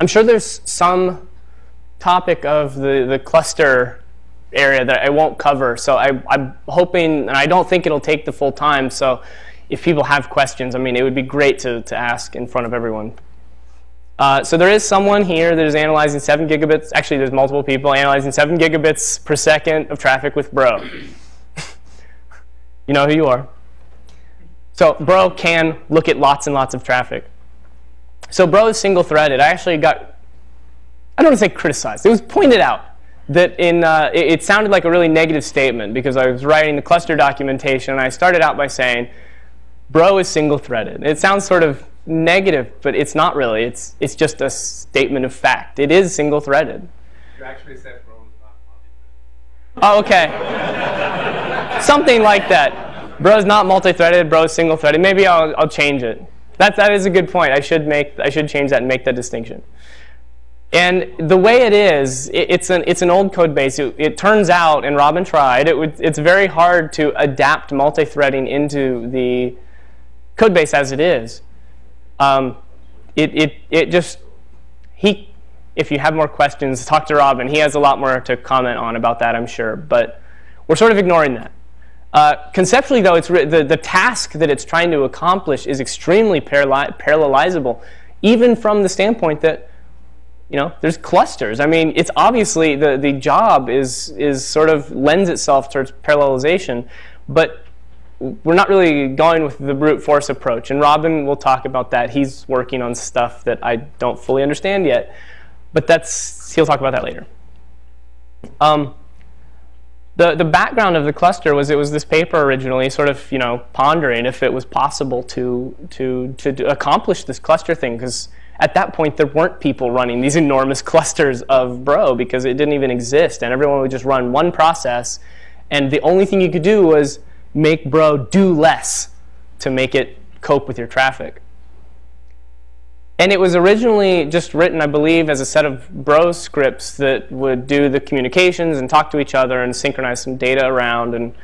I'm sure there's some topic of the, the cluster area that I won't cover. So I, I'm hoping, and I don't think it'll take the full time. So if people have questions, I mean, it would be great to, to ask in front of everyone. Uh, so there is someone here that is analyzing 7 gigabits. Actually, there's multiple people analyzing 7 gigabits per second of traffic with Bro. you know who you are. So Bro can look at lots and lots of traffic. So Bro is single-threaded. I actually got, I don't want to say criticized. It was pointed out that in, uh, it, it sounded like a really negative statement because I was writing the cluster documentation and I started out by saying, Bro is single-threaded. It sounds sort of negative, but it's not really. It's, it's just a statement of fact. It is single-threaded. You actually said bro is not multi-threaded. Oh, okay. Something like that. Bro is not multi-threaded. Bro is single-threaded. Maybe I'll, I'll change it. That, that is a good point. I should, make, I should change that and make that distinction. And the way it is, it, it's, an, it's an old code base. It, it turns out, and Robin tried, it would, it's very hard to adapt multi-threading into the code base as it is um, it, it, it just, he, if you have more questions, talk to Robin. He has a lot more to comment on about that, I'm sure. But we're sort of ignoring that. Uh, conceptually, though, it's the, the task that it's trying to accomplish is extremely parallelizable, even from the standpoint that you know, there's clusters. I mean, it's obviously the, the job is, is sort of lends itself towards parallelization, but we're not really going with the brute force approach. And Robin will talk about that. He's working on stuff that I don't fully understand yet. But that's he'll talk about that later. Um, the, the background of the cluster was it was this paper originally sort of you know pondering if it was possible to, to, to accomplish this cluster thing because at that point there weren't people running these enormous clusters of Bro because it didn't even exist and everyone would just run one process and the only thing you could do was make Bro do less to make it cope with your traffic. And it was originally just written, I believe, as a set of Bro scripts that would do the communications and talk to each other and synchronize some data around. And,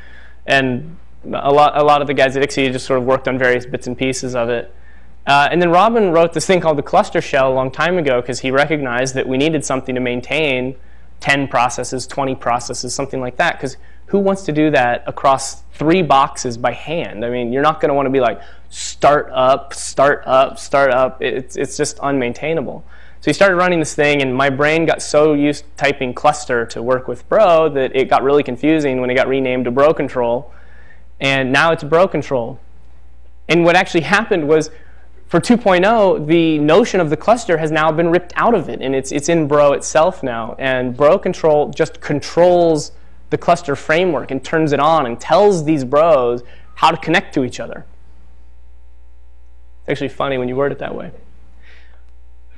and a, lot, a lot of the guys at ICSI just sort of worked on various bits and pieces of it. Uh, and then Robin wrote this thing called the cluster shell a long time ago because he recognized that we needed something to maintain 10 processes, 20 processes, something like that. Because who wants to do that across three boxes by hand? I mean, you're not going to want to be like, start up, start up, start up. It's, it's just unmaintainable. So he started running this thing, and my brain got so used to typing cluster to work with Bro that it got really confusing when it got renamed to Bro Control. And now it's Bro Control. And what actually happened was for 2.0, the notion of the cluster has now been ripped out of it, and it's, it's in Bro itself now. And Bro Control just controls the cluster framework and turns it on and tells these bros how to connect to each other. It's actually funny when you word it that way.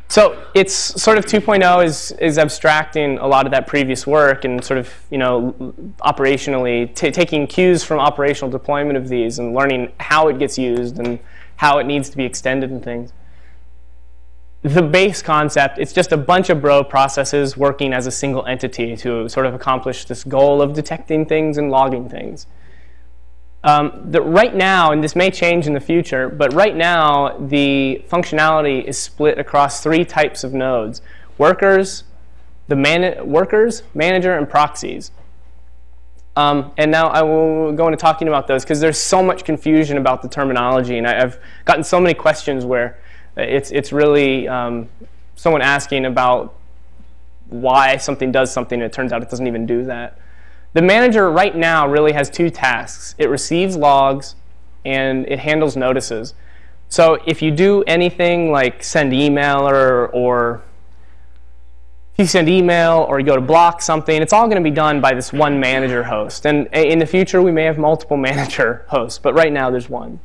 So it's sort of 2.0 is, is abstracting a lot of that previous work and sort of, you know, operationally taking cues from operational deployment of these and learning how it gets used and how it needs to be extended and things the base concept, it's just a bunch of bro processes working as a single entity to sort of accomplish this goal of detecting things and logging things. Um, the, right now, and this may change in the future, but right now the functionality is split across three types of nodes. Workers, the man workers, manager, and proxies. Um, and now I will go into talking about those because there's so much confusion about the terminology, and I, I've gotten so many questions where it's, it's really um, someone asking about why something does something, and it turns out it doesn't even do that. The manager right now really has two tasks. It receives logs, and it handles notices. So if you do anything like send email or, or if you send email or you go to block something, it's all going to be done by this one manager host. And in the future, we may have multiple manager hosts, but right now there's one.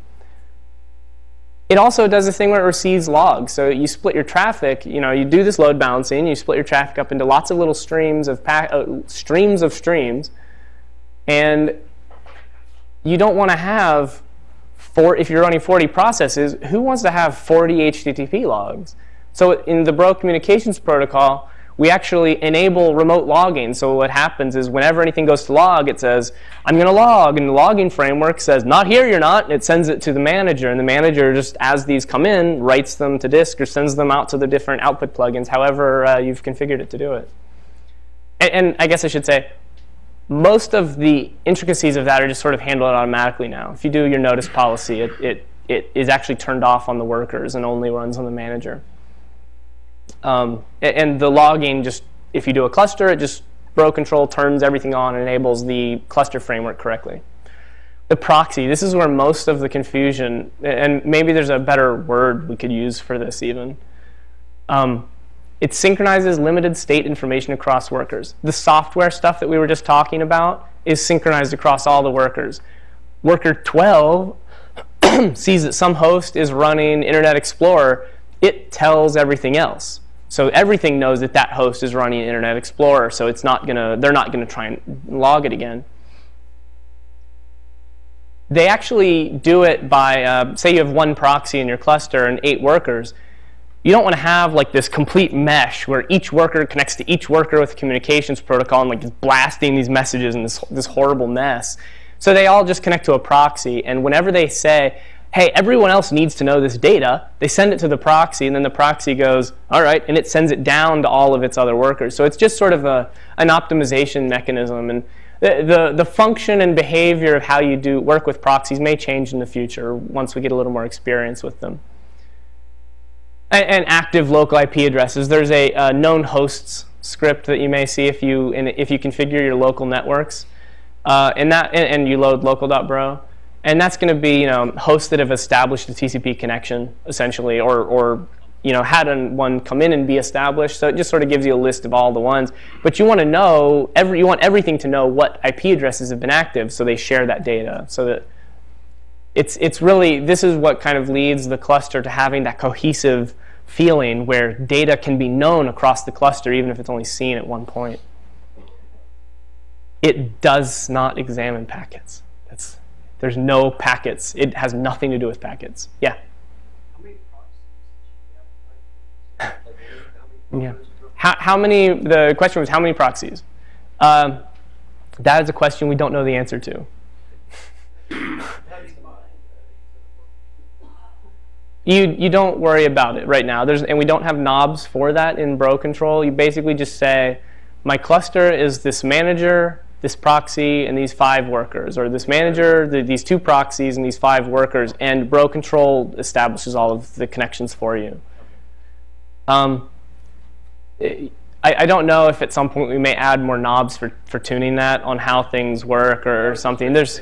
It also does this thing where it receives logs. So you split your traffic, you know, you do this load balancing, you split your traffic up into lots of little streams of uh, streams of streams, and you don't want to have four, if you're running 40 processes, who wants to have 40 HTTP logs? So in the Bro communications protocol, we actually enable remote logging. So what happens is whenever anything goes to log, it says, I'm going to log. And the logging framework says, not here, you're not. And it sends it to the manager. And the manager, just as these come in, writes them to disk or sends them out to the different output plugins, however uh, you've configured it to do it. And, and I guess I should say, most of the intricacies of that are just sort of handled automatically now. If you do your notice policy, it, it, it is actually turned off on the workers and only runs on the manager. Um, and the logging just, if you do a cluster, it just bro control turns everything on and enables the cluster framework correctly. The proxy, this is where most of the confusion, and maybe there's a better word we could use for this even. Um, it synchronizes limited state information across workers. The software stuff that we were just talking about is synchronized across all the workers. Worker 12 sees that some host is running Internet Explorer. It tells everything else. So everything knows that that host is running Internet Explorer, so it's not gonna, they're not going to try and log it again. They actually do it by, uh, say you have one proxy in your cluster and eight workers. You don't want to have like this complete mesh where each worker connects to each worker with a communications protocol and like just blasting these messages in this, this horrible mess. So they all just connect to a proxy, and whenever they say, hey, everyone else needs to know this data. They send it to the proxy, and then the proxy goes, all right, and it sends it down to all of its other workers. So it's just sort of a, an optimization mechanism. And the, the, the function and behavior of how you do work with proxies may change in the future once we get a little more experience with them. And, and active local IP addresses. There's a, a known hosts script that you may see if you, if you configure your local networks. Uh, and, that, and, and you load local.bro. And that's going to be you know, hosts that have established a TCP connection, essentially, or, or you know, had one come in and be established. So it just sort of gives you a list of all the ones. But you want to know, every, you want everything to know what IP addresses have been active so they share that data. So that it's, it's really, this is what kind of leads the cluster to having that cohesive feeling where data can be known across the cluster even if it's only seen at one point. It does not examine packets. There's no packets. It has nothing to do with packets. Yeah. yeah. How, how many, the question was how many proxies? Um, that is a question we don't know the answer to. you, you don't worry about it right now. There's, and we don't have knobs for that in bro control. You basically just say, my cluster is this manager this proxy and these five workers, or this manager, the, these two proxies and these five workers, and bro control establishes all of the connections for you. Um, I, I, don't know if at some point we may add more knobs for, for tuning that on how things work or, or something. There's,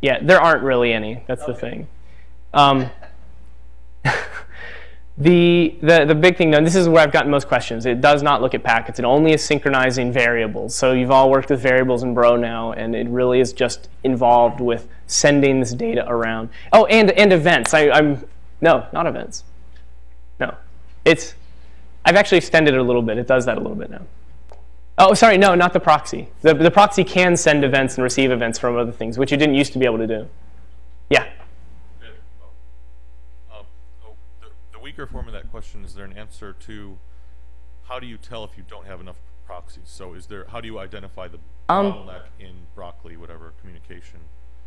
yeah, there aren't really any. That's the thing. Um, The, the, the big thing, though, and this is where I've gotten most questions. It does not look at packets. It only is synchronizing variables. So you've all worked with variables in Bro now, and it really is just involved with sending this data around. Oh, and, and events. I, I'm No, not events. No. It's, I've actually extended it a little bit. It does that a little bit now. Oh, sorry, no, not the proxy. The, the proxy can send events and receive events from other things, which it didn't used to be able to do. Yeah. Weaker form of that question, is there an answer to how do you tell if you don't have enough proxies? So is there, how do you identify the um, bottleneck in broccoli, whatever, communication?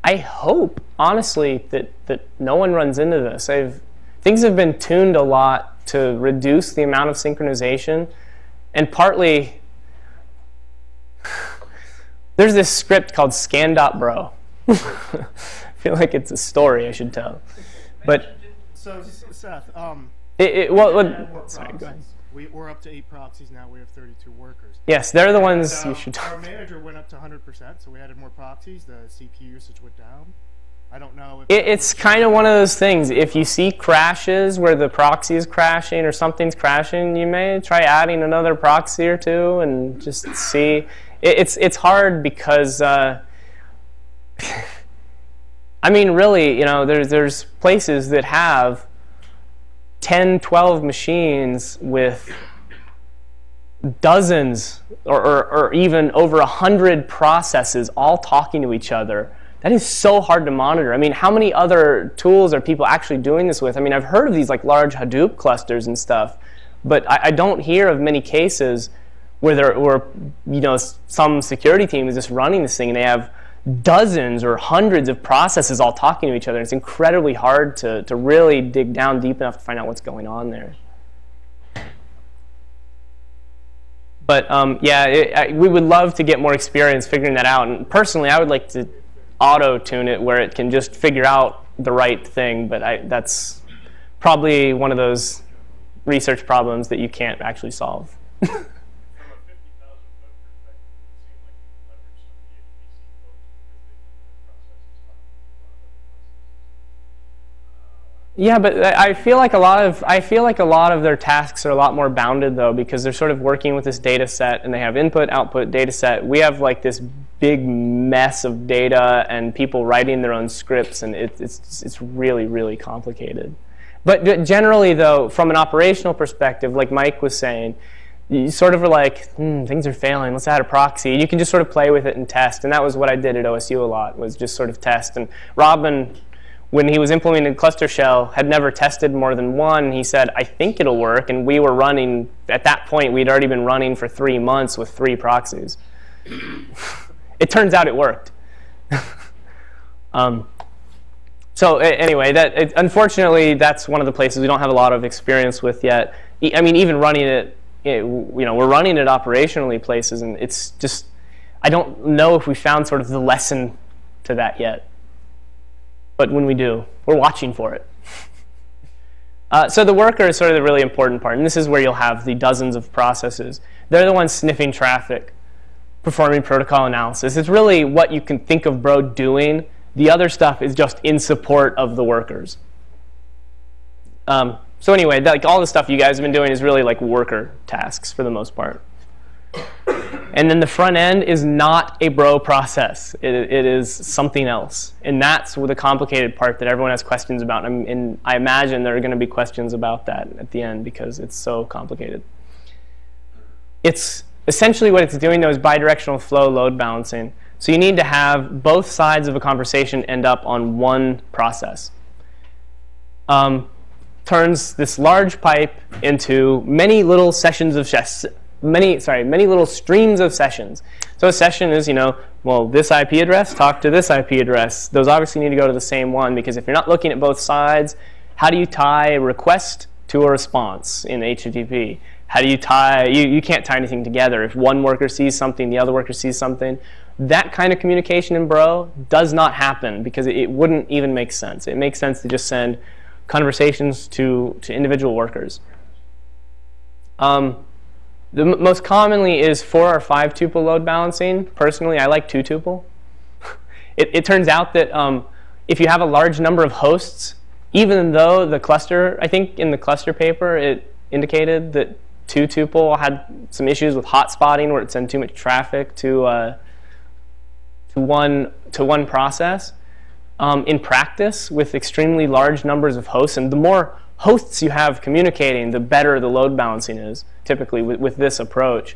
I hope, honestly, that, that no one runs into this. I've, things have been tuned a lot to reduce the amount of synchronization, and partly, there's this script called scan.bro. I feel like it's a story I should tell. But so Seth, um, it, it, well, well sorry, go ahead. We, are up to eight proxies now. We have 32 workers. Yes, they're the ones and, uh, you should talk Our manager went up to 100%, so we added more proxies. The CPU usage went down. I don't know. It, it's kind of one of those things. If you see crashes where the proxy is crashing or something's crashing, you may try adding another proxy or two and just see. It, it's it's hard because. Uh, I mean, really, you know, there's there's places that have 10, 12 machines with dozens or, or, or even over 100 processes all talking to each other. That is so hard to monitor. I mean, how many other tools are people actually doing this with? I mean, I've heard of these like large Hadoop clusters and stuff, But I, I don't hear of many cases where there where you know some security team is just running this thing and they have dozens or hundreds of processes all talking to each other. It's incredibly hard to, to really dig down deep enough to find out what's going on there. But um, yeah, it, I, we would love to get more experience figuring that out. And personally, I would like to auto tune it where it can just figure out the right thing. But I, that's probably one of those research problems that you can't actually solve. From a 50,000 foot perspective, it would seem like you could leverage some of the HPC folks because they can have processes talking to a lot of other processes. Yeah, but I feel like a lot of I feel like a lot of their tasks are a lot more bounded though because they're sort of working with this data set and they have input output data set. We have like this big mess of data and people writing their own scripts and it, it's it's really really complicated. But generally though, from an operational perspective, like Mike was saying, you sort of are like, hmm, things are failing. Let's add a proxy. You can just sort of play with it and test, and that was what I did at OSU a lot was just sort of test. And Robin when he was implementing cluster shell had never tested more than one he said i think it'll work. And we were running at that point we'd already been running for three months with three proxies. It turns out it worked. Um, so anyway that it, unfortunately that's one of the places we don't have a lot of experience with yet. E- i mean even running it it- you know we're running it operationally places and it's just i don't know if we found sort of the lesson to that yet but when we do, we're watching for it. Uh, so the worker is sort of the really important part, and this is where you'll have the dozens of processes. They're the ones sniffing traffic, performing protocol analysis. It's really what you can think of Bro doing. The other stuff is just in support of the workers. Um, so anyway, like all the stuff you guys have been doing is really like worker tasks for the most part. And then the front end is not a bro process. It, it is something else. And that's the complicated part that everyone has questions about. And, and I imagine there are going to be questions about that at the end because it's so complicated. It's essentially what it's doing though is bidirectional flow load balancing. So you need to have both sides of a conversation end up on one process. Um, turns this large pipe into many little sessions of many sorry many little streams of sessions. So a session is you know well this IP address talk to this IP address. Those obviously need to go to the same one because if you're not looking at both sides, how do you tie a request to a response in HTTP? How do you tie? You, you can't tie anything together. If one worker sees something, the other worker sees something. That kind of communication in Bro does not happen because it, it wouldn't even make sense. It makes sense to just send conversations to, to individual workers. Um, the most commonly is four or five tuple load balancing. Personally, I like two tuple. it, it turns out that um, if you have a large number of hosts, even though the cluster, I think in the cluster paper, it indicated that two tuple had some issues with hotspotting where it sent too much traffic to uh, to one to one process. Um, in practice, with extremely large numbers of hosts, and the more hosts you have communicating, the better the load balancing is. Typically, with, with this approach,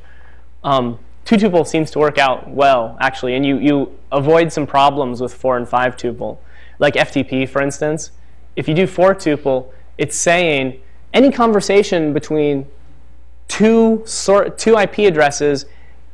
um, two tuple seems to work out well, actually, and you you avoid some problems with four and five tuple, like FTP, for instance. If you do four tuple, it's saying any conversation between two sort two IP addresses,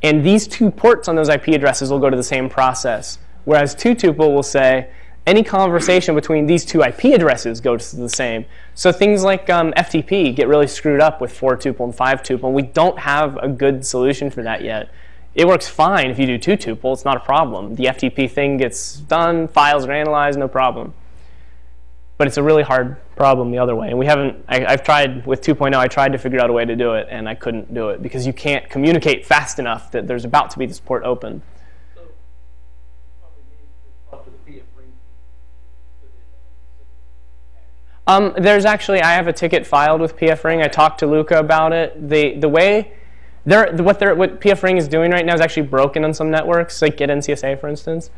and these two ports on those IP addresses will go to the same process. Whereas two tuple will say any conversation between these two IP addresses goes to the same. So things like um, FTP get really screwed up with four tuple and five tuple. We don't have a good solution for that yet. It works fine if you do two tuple. It's not a problem. The FTP thing gets done, files are analyzed, no problem but it's a really hard problem the other way. And we haven't, I, I've tried with 2.0, I tried to figure out a way to do it, and I couldn't do it because you can't communicate fast enough that there's about to be this port open. So, probably need to talk to the PF ring so that, Um, there's actually, I have a ticket filed with PF Ring. I talked to Luca about it. The the way they're what they're what PF Ring is doing right now is actually broken on some networks, like Get NCSA, for instance.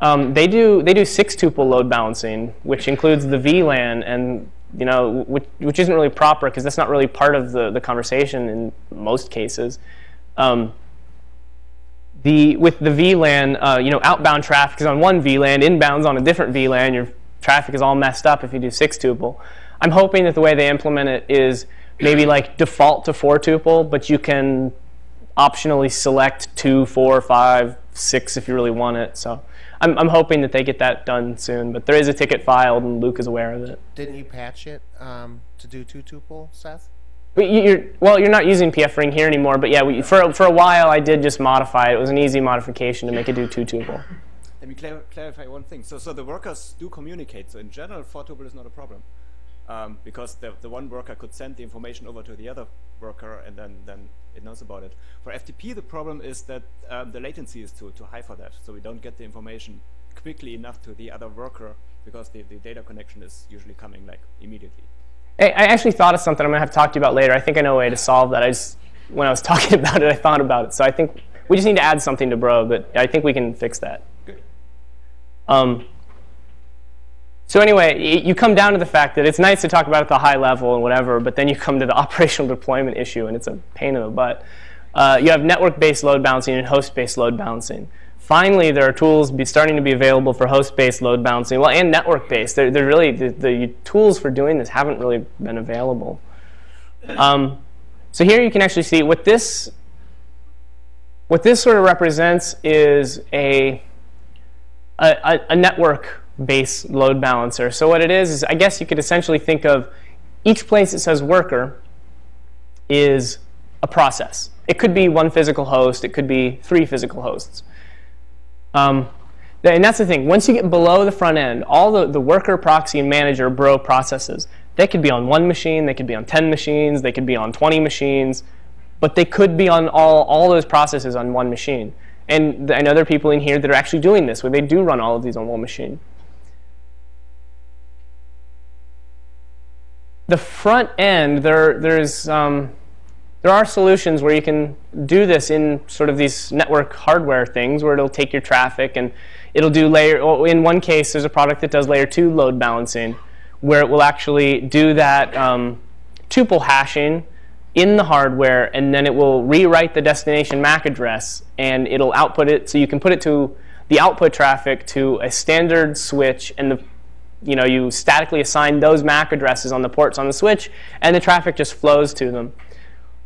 Um, they do they do six tuple load balancing, which includes the VLAN and you know which, which isn't really proper because that's not really part of the the conversation in most cases. Um, the with the VLAN, uh, you know, outbound traffic is on one VLAN, inbound's on a different VLAN. Your traffic is all messed up if you do six tuple. I'm hoping that the way they implement it is maybe like default to four tuple, but you can optionally select two, four, five, six if you really want it. So I'm, I'm hoping that they get that done soon. But there is a ticket filed, and Luca is aware of it. Didn't you patch it um, to do two tuple, Seth? But you- you're, well, you're not using PF Ring here anymore. But yeah, we, for for a while I did just modify it. It was an easy modification to make it do two tuple. Let me clar- clarify one thing. So, so the workers do communicate. So in general, four tuple is not a problem, um, because the, the one worker could send the information over to the other worker, and then, then it knows about it. For FTP, the problem is that um, the latency is too too high for that. So we don't get the information quickly enough to the other worker because the, the data connection is usually coming like immediately. I, I actually thought of something I'm gonna have to talk to you about later. I think I know a way to solve that. I just when I was talking about it, I thought about it. So I think we just need to add something to Bro, but I think we can fix that. Um, so anyway, you come down to the fact that it's nice to talk about at the high level and whatever, but then you come to the operational deployment issue, and it's a pain in the butt. Uh, you have network-based load balancing and host-based load balancing. Finally, there are tools be starting to be available for host-based load balancing, well, and network-based. They're, they're really the, the tools for doing this haven't really been available. Um, so here you can actually see what this what this sort of represents is a a, a, network-based load balancer. So what it is is I guess you could essentially think of each place that says worker is a process. It could be one physical host. It could be three physical hosts. Um, and that's the thing. Once you get below the front end, all the, the worker, proxy, and manager bro processes, they could be on one machine, they could be on 10 machines, they could be on 20 machines, but they could be on all, all those processes on one machine. And th- I know there are people in here that are actually doing this, where they do run all of these on one machine. The front end, there, there's, um, there are solutions where you can do this in sort of these network hardware things where it'll take your traffic and it'll do layer, in one case, there's a product that does layer two load balancing where it will actually do that um, tuple hashing in the hardware and then it will rewrite the destination MAC address and it'll output it so you can put it to the output traffic to a standard switch and the you know you statically assign those MAC addresses on the ports on the switch and the traffic just flows to them.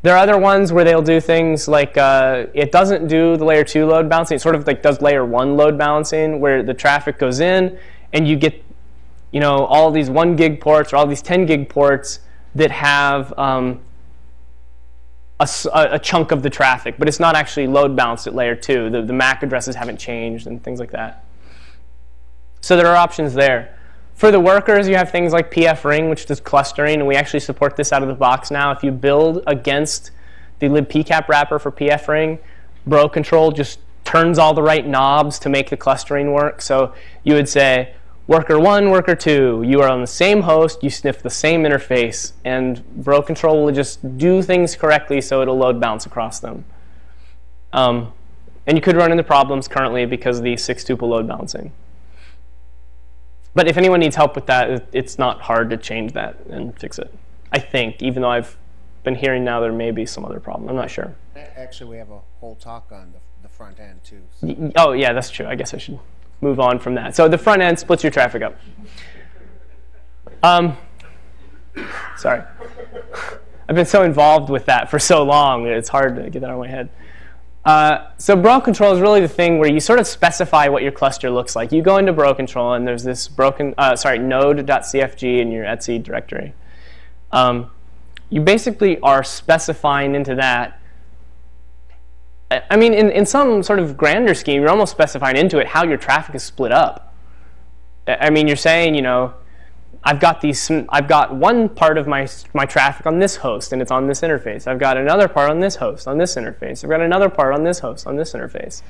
There are other ones where they'll do things like uh, it doesn't do the layer two load balancing. It sort of like does layer one load balancing where the traffic goes in and you get you know all these one gig ports or all these 10 gig ports that have um, a, a chunk of the traffic, but it's not actually load balanced at layer two. The, the MAC addresses haven't changed and things like that. So there are options there. For the workers, you have things like PF Ring, which does clustering, and we actually support this out of the box now. If you build against the libpcap wrapper for PF Ring, Bro Control just turns all the right knobs to make the clustering work. So you would say, worker one, worker two, you are on the same host, you sniff the same interface, and Bro Control will just do things correctly so it'll load balance across them. Um, and you could run into problems currently because of the six tuple load balancing. But if anyone needs help with that, it's not hard to change that and fix it. I think, even though I've been hearing now there may be some other problem. I'm not sure. Actually, we have a whole talk on the, the front end too. so- Oh, yeah, that's true. I guess I should move on from that. So the front end splits your traffic up. Um, sorry. I've been so involved with that for so long it's hard to get that out of my head. Uh, so Bro Control is really the thing where you sort of specify what your cluster looks like. You go into Bro Control and there's this broken, uh, sorry, node.cfg in your etc directory. Um, you basically are specifying into that I mean, in, in some sort of grander scheme, you're almost specifying into it how your traffic is split up. I I mean, you're saying, you know, I've got these, I've got one part of my my traffic on this host, and it's on this interface. I've got another part on this host, on this interface. I've got another part on this host, on this interface.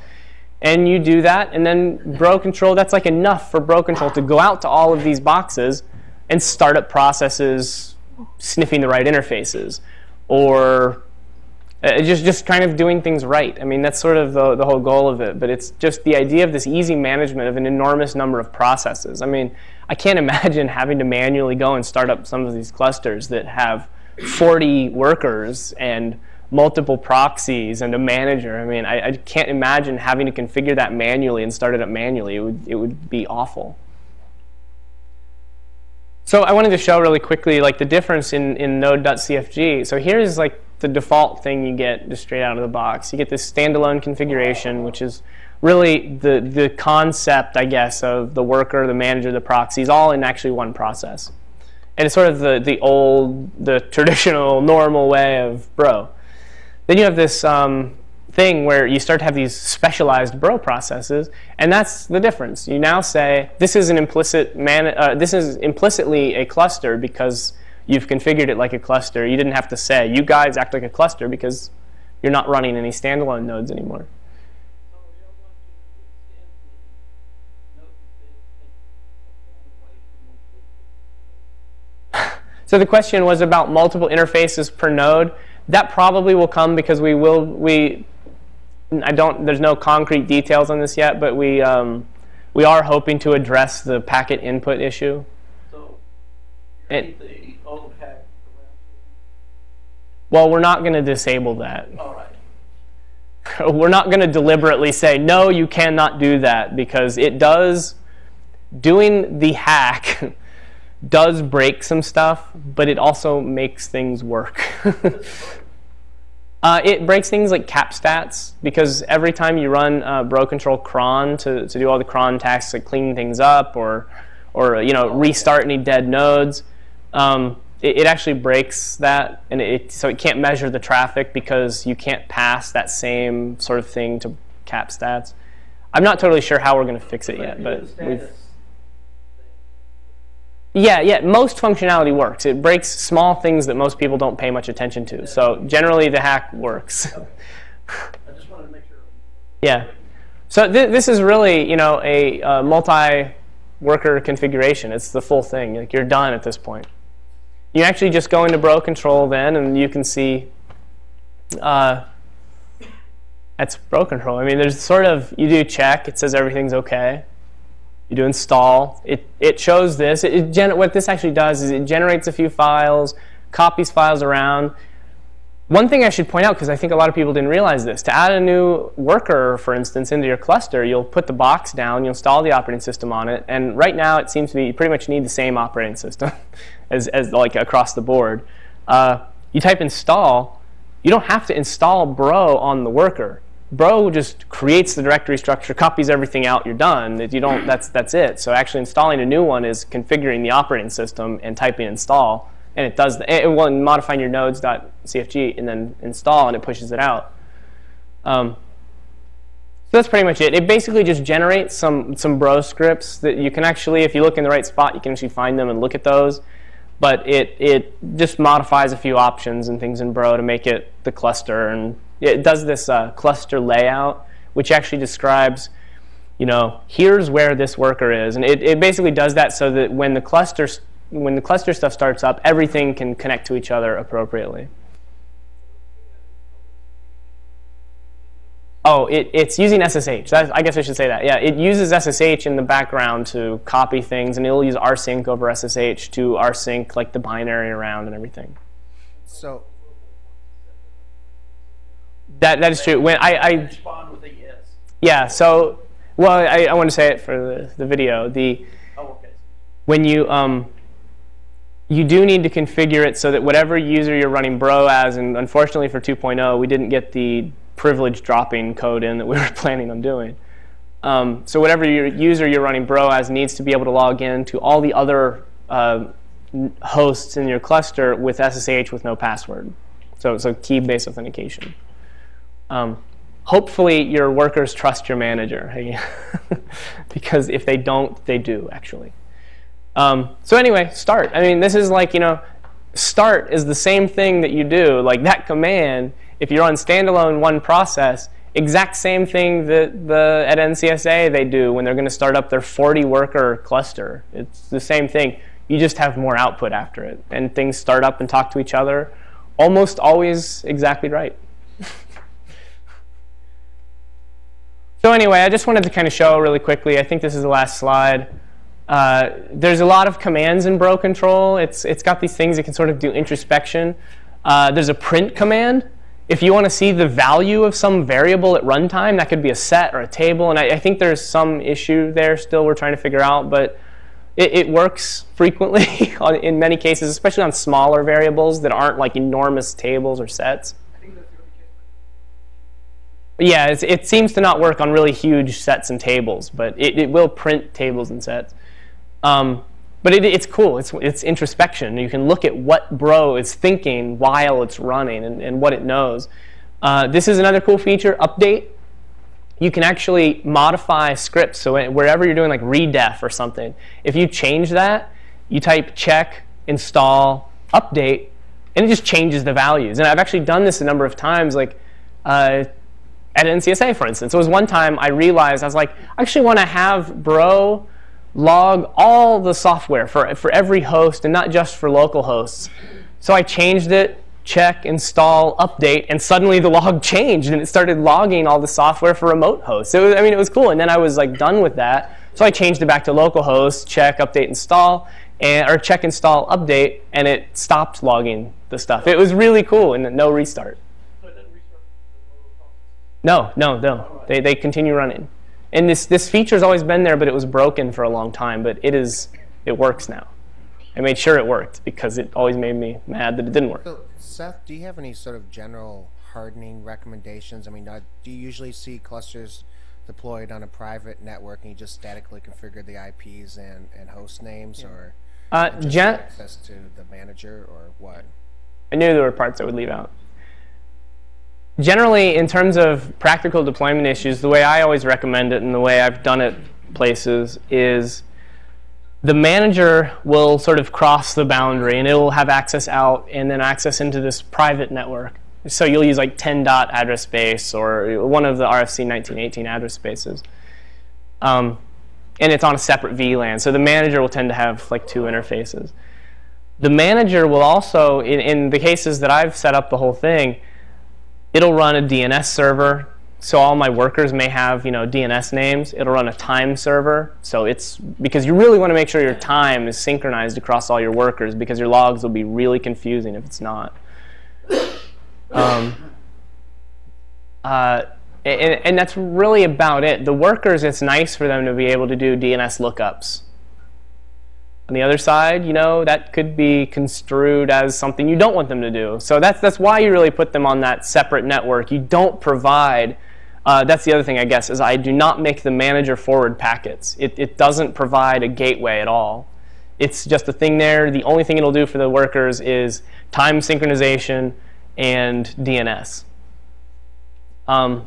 And you do that, and then Bro Control, that's like enough for Bro Control to go out to all of these boxes and start up processes sniffing the right interfaces, or uh, just just kind of doing things right. I mean, that's sort of the, the whole goal of it. But it's just the idea of this easy management of an enormous number of processes. I mean, I can't imagine having to manually go and start up some of these clusters that have 40 workers and multiple proxies and a manager. I mean, I, I can't imagine having to configure that manually and start it up manually. It would, it would be awful. So I wanted to show really quickly like the difference in, in node.cfg. So here's like the default thing you get just straight out of the box. You get this standalone configuration, which is really the, the concept, I guess, of the worker, the manager, the proxies, all in actually one process. And it's sort of the, the old, the traditional, normal way of bro. Then you have this um, thing where you start to have these specialized bro processes, and that's the difference. You now say this is an implicit man. Uh, this is implicitly a cluster because you've configured it like a cluster. You didn't have to say you guys act like a cluster because you're not running any standalone nodes anymore. So the question was about multiple interfaces per node. That probably will come because we will we. I don't. There's no concrete details on this yet, but we um, we are hoping to address the packet input issue. So It- keep the old hack around. Well, we're not going to disable that. All right. we're not going to deliberately say no, you cannot do that because it does. Doing the hack does break some stuff, but it also makes things work. Uh, it breaks things like cap stats because every time you run uh, bro control cron to, to do all the cron tasks like clean things up or or you know restart any dead nodes, um, it, it actually breaks that and it so it can't measure the traffic because you can't pass that same sort of thing to cap stats. I'm not totally sure how we're going to fix it yet, but we've, yeah, yeah, most functionality works. It breaks small things that most people don't pay much attention to. So generally the hack works. I just wanted to make sure. yeah. So th this is really, you know, a uh, multi-worker configuration. It's the full thing. Like you're done at this point. You actually just go into bro control then, and you can see uh, that's bro control. I mean, there's sort of you do check. It says everything's okay. You do install. It it shows this. It, it what this actually does is it generates a few files, copies files around. One thing I should point out, because I think a lot of people didn't realize this, to add a new worker, for instance, into your cluster, you'll put the box down, you'll install the operating system on it, and right now it seems to be you pretty much need the same operating system as, as like across the board. Uh, you type install, you don't have to install bro on the worker. Bro just creates the directory structure, copies everything out, you're done. You don't, that's, that's it. So actually installing a new one is configuring the operating system and typing install, and it does it, well, modifying your nodes.cfg and then install, and it pushes it out. Um, so that's pretty much it. It basically just generates some, some bro scripts that you can actually, if you look in the right spot, you can actually find them and look at those. But it, it just modifies a few options and things in bro to make it the cluster. And it does this uh, cluster layout, which actually describes, you know, here's where this worker is. And it, it basically does that so that when the cluster, when the cluster stuff starts up, everything can connect to each other appropriately. Oh, it, it's using SSH. That, I guess I should say that. Yeah, it uses SSH in the background to copy things, and it'll use rsync over SSH to rsync like the binary around and everything. So, That that is true. When I, I Respond with a yes. yeah, so well, I, I want to say it for the, the video. The Oh, okay. when you um, you do need to configure it so that whatever user you're running bro as, and unfortunately for 2.0, we didn't get the privilege dropping code in that we were planning on doing. Um, so whatever your user you're running bro as needs to be able to log in to all the other uh, hosts in your cluster with SSH with no password. So, it's so key-based authentication. Um, hopefully your workers trust your manager, because if they don't, they do actually. Um, so anyway, start. I mean, this is like, you know, start is the same thing that you do. Like that command, if you're on standalone one process, exact same thing that the at NCSA they do when they're going to start up their 40 worker cluster. It's the same thing. You just have more output after it, and things start up and talk to each other. Almost always exactly right. So anyway, I just wanted to kind of show really quickly. I think this is the last slide. Uh, there's a lot of commands in bro control. It's it's got these things that can sort of do introspection. Uh, there's a print command. If you want to see the value of some variable at runtime, that could be a set or a table. And I, I think there's some issue there still we're trying to figure out. But It, it works frequently in many cases, especially on smaller variables that aren't like enormous tables or sets. Yeah, it seems to not work on really huge sets and tables, but it, it will print tables and sets. Um, but it, it's cool. It's, it's introspection. You can look at what Bro is thinking while it's running and, and what it knows. Uh, this is another cool feature, update. You can actually modify scripts. So wherever you're doing like redef or something, if you change that, you type check, install, update, and it just changes the values. And I've actually done this a number of times. Like uh, at NCSA, for instance. It was one time I realized I was like, I actually want to have Bro log all the software for, for every host and not just for local hosts. So I changed it, check, install, update, and suddenly the log changed and it started logging all the software for remote hosts. It was, I mean, it was cool. And then I was like done with that. So I changed it back to localhost, check, update, install, and, or check, install, update, and it stopped logging the stuff. It was really cool and no restart. So it doesn't restart the local process. No, no, no. They, they continue running. And this, this feature's always been there, but it was broken for a long time. But it is it works now. I made sure it worked because it always made me mad that it didn't work. So, Seth, do you have any sort of general hardening recommendations? I mean, uh, do you usually see clusters deployed on a private network and you just statically configure the IPs and, and host names, or Uh, just gen- access to the manager, or what? I knew there were parts I would leave out. Generally, in terms of practical deployment issues, the way I always recommend it and the way I've done it places is the manager will sort of cross the boundary and it will have access out and then access into this private network. So you'll use like 10 dot address space or one of the RFC 1918 address spaces. Um, and it's on a separate VLAN. So the manager will tend to have like two interfaces. The manager will also, in, in the cases that I've set up the whole thing, it'll run a DNS server. So all my workers may have, you know, DNS names. It'll run a time server. So it's because you really want to make sure your time is synchronized across all your workers because your logs will be really confusing if it's not. Um, uh, and, and that's really about it. The workers, it's nice for them to be able to do DNS lookups. On the other side, you know, that could be construed as something you don't want them to do. So that's, that's why you really put them on that separate network. You don't provide, uh, that's the other thing, I guess, is I do not make the manager forward packets. It, it doesn't provide a gateway at all. It's just a thing there. The only thing it'll do for the workers is time synchronization and DNS. Um,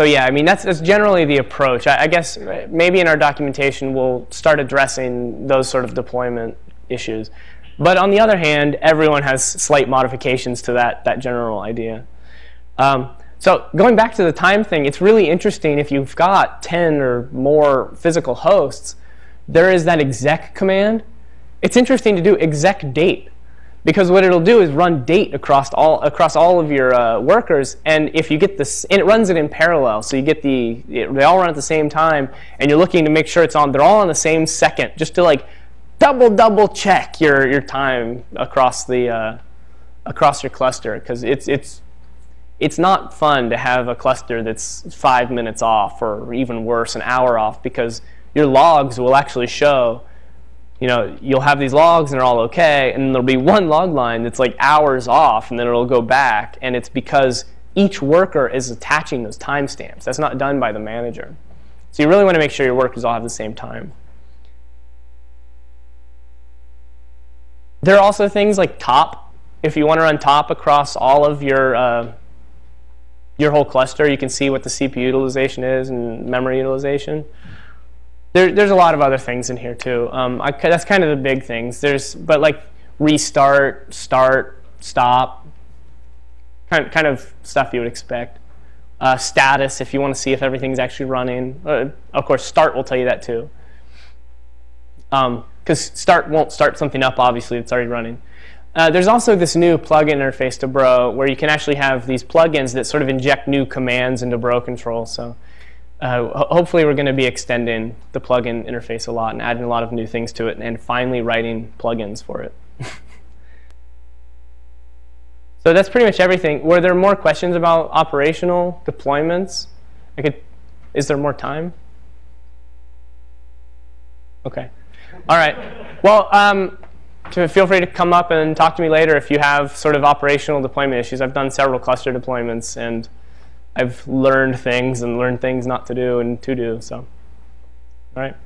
So yeah, I mean that's, that's generally the approach. I, I guess maybe in our documentation we'll start addressing those sort of deployment issues. But on the other hand, everyone has slight modifications to that, that general idea. Um, so going back to the time thing, it's really interesting if you've got 10 or more physical hosts, there is that exec command. It's interesting to do exec date because what it'll do is run date across all across all of your uh, workers, and if you get this, and it runs it in parallel, so you get the it, they all run at the same time, and you're looking to make sure it's on. They're all on the same second, just to like double double check your your time across the uh, across your cluster, because it's it's it's not fun to have a cluster that's five minutes off, or even worse, an hour off, because your logs will actually show you know, you'll have these logs and they're all okay, and there'll be one log line that's like hours off, and then it'll go back, and it's because each worker is attaching those timestamps. That's not done by the manager. So you really want to make sure your workers all have the same time. There are also things like top. If you want to run top across all of your uh, your whole cluster, you can see what the CPU utilization is and memory utilization. There, there's a lot of other things in here too. Um, I, that's kind of the big things. There's, but like restart, start, stop, kind, kind of stuff you would expect. Uh, status, if you want to see if everything's actually running. Uh, of course, start will tell you that too. Because um, start won't start something up, obviously, it's already running. Uh, there's also this new plugin interface to Bro where you can actually have these plugins that sort of inject new commands into Bro control. So uh, hopefully we're going to be extending the plugin interface a lot and adding a lot of new things to it and finally writing plugins for it. so that's pretty much everything. Were there more questions about operational deployments? I could, is there more time? OK. All right. Well, um, feel free to come up and talk to me later if you have sort of operational deployment issues. I've done several cluster deployments. and. I've learned things and learned things not to do and to do. So, all right.